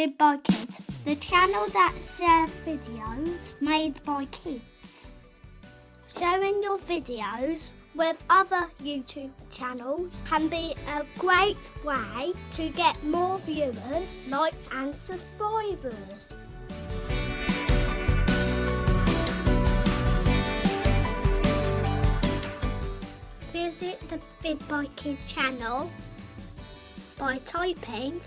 By Kids, the channel that shares videos made by kids. Sharing your videos with other YouTube channels can be a great way to get more viewers, likes and subscribers. Visit the Vid by channel by typing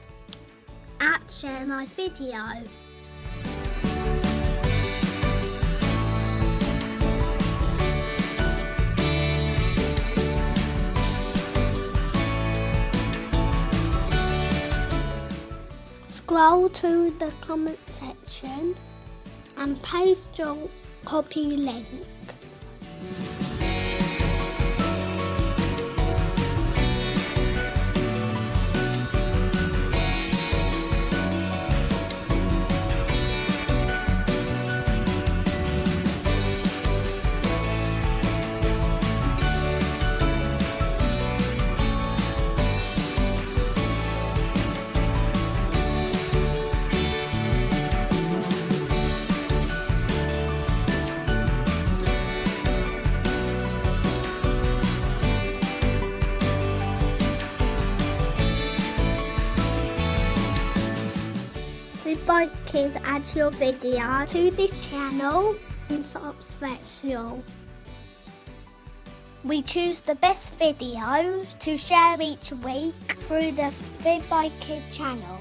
share my video. Scroll to the comment section and paste your copy link. Goodbye kids add your video to this channel and special. We choose the best videos to share each week through the Vid by channel.